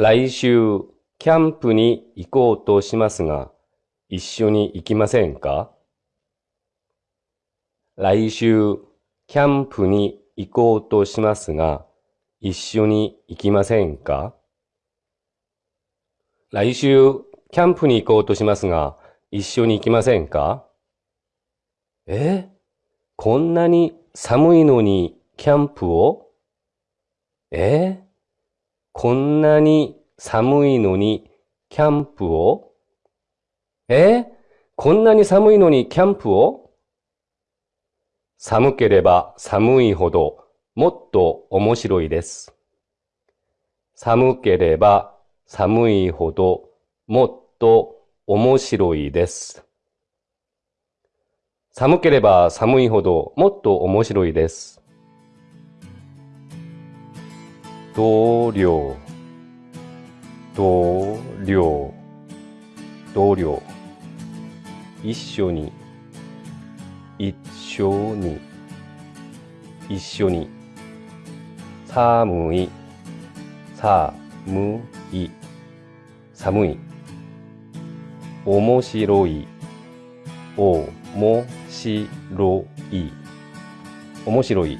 来週、キャンプに行こうとしますが、一緒に行きませんか？来週、キャンプに行こうとしますが、一緒に行きませんか？来週、キャンプに行こうとしますが、一緒に行きませんか？え？こんなに寒いのにキャンプを？え？こんなに寒いのにキャンプを？え？こんなに寒いのにキャンプを？寒ければ寒いほどもっと面白いです。寒ければ寒いほどもっと面白いです。寒ければ寒いほどもっと面白いです。同僚。同僚。同僚。一緒に。一緒に。一緒に。寒い。寒い。寒い。面白い。面白い。面白い。